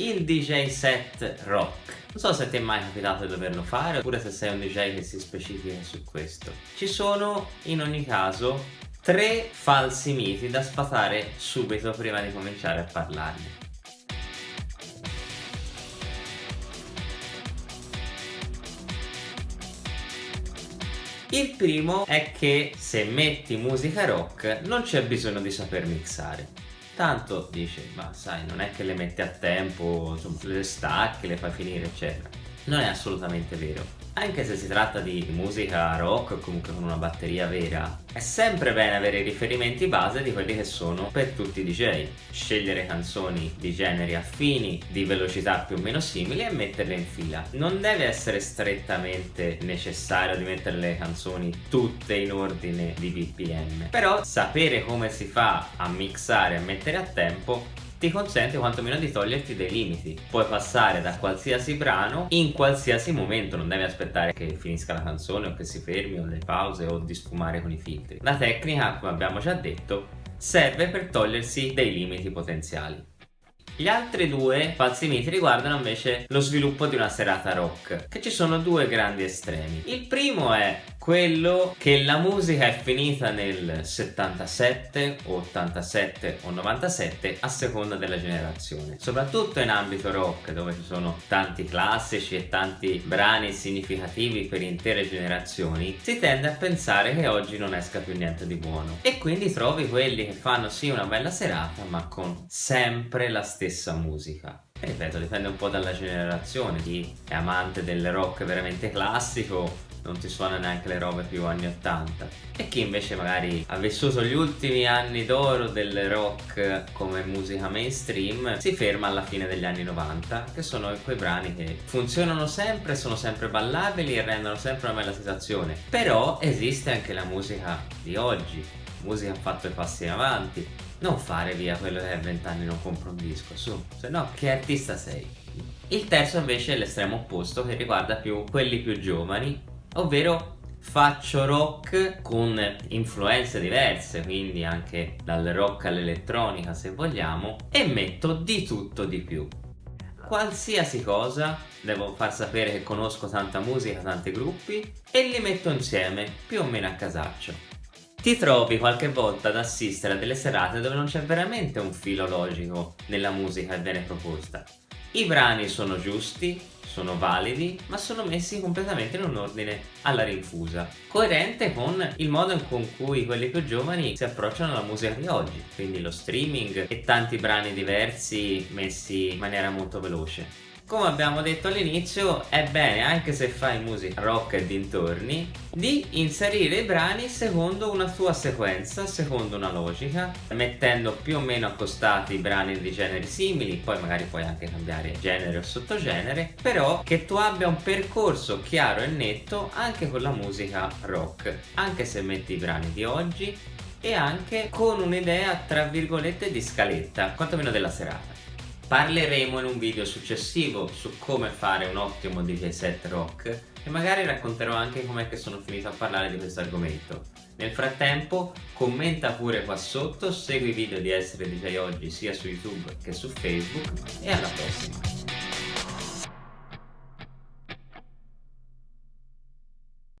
il DJ set rock. Non so se ti è mai capitato di doverlo fare oppure se sei un DJ che si specifica su questo. Ci sono in ogni caso tre falsi miti da sfatare subito prima di cominciare a parlarne. Il primo è che se metti musica rock non c'è bisogno di saper mixare. Tanto dice, ma sai, non è che le metti a tempo, insomma, le stacchi, le fai finire, eccetera. Non è assolutamente vero anche se si tratta di musica rock o comunque con una batteria vera, è sempre bene avere riferimenti base di quelli che sono per tutti i DJ. Scegliere canzoni di generi affini, di velocità più o meno simili e metterle in fila. Non deve essere strettamente necessario di mettere le canzoni tutte in ordine di BPM, però sapere come si fa a mixare e mettere a tempo ti consente quantomeno di toglierti dei limiti. Puoi passare da qualsiasi brano in qualsiasi momento, non devi aspettare che finisca la canzone o che si fermi o le pause o di sfumare con i filtri. La tecnica, come abbiamo già detto, serve per togliersi dei limiti potenziali. Gli altri due falsi miti riguardano invece lo sviluppo di una serata rock, che ci sono due grandi estremi. Il primo è quello che la musica è finita nel 77 87 o 97 a seconda della generazione. Soprattutto in ambito rock dove ci sono tanti classici e tanti brani significativi per intere generazioni si tende a pensare che oggi non esca più niente di buono. E quindi trovi quelli che fanno sì una bella serata ma con sempre la stessa musica ripeto dipende un po' dalla generazione chi è amante del rock veramente classico non ti suona neanche le robe più anni 80 e chi invece magari ha vissuto gli ultimi anni d'oro del rock come musica mainstream si ferma alla fine degli anni 90 che sono quei brani che funzionano sempre, sono sempre ballabili e rendono sempre una bella sensazione. Però esiste anche la musica di oggi musica ha fatto i passi in avanti non fare via quello che a 20 anni non compra un disco su. Se no che artista sei? Il terzo invece è l'estremo opposto che riguarda più quelli più giovani ovvero faccio rock con influenze diverse quindi anche dal rock all'elettronica se vogliamo e metto di tutto di più. Qualsiasi cosa devo far sapere che conosco tanta musica, tanti gruppi e li metto insieme più o meno a casaccio ti trovi qualche volta ad assistere a delle serate dove non c'è veramente un filo logico nella musica che viene proposta i brani sono giusti, sono validi, ma sono messi completamente in un ordine alla rinfusa, coerente con il modo con cui quelli più giovani si approcciano alla musica di oggi, quindi lo streaming e tanti brani diversi messi in maniera molto veloce. Come abbiamo detto all'inizio è bene anche se fai musica rock e dintorni di inserire i brani secondo una tua sequenza, secondo una logica mettendo più o meno accostati i brani di generi simili poi magari puoi anche cambiare genere o sottogenere però che tu abbia un percorso chiaro e netto anche con la musica rock anche se metti i brani di oggi e anche con un'idea tra virgolette di scaletta quantomeno della serata Parleremo in un video successivo su come fare un ottimo DJ set rock e magari racconterò anche com'è che sono finito a parlare di questo argomento. Nel frattempo commenta pure qua sotto, segui i video di Essere DJ Oggi sia su YouTube che su Facebook e alla prossima!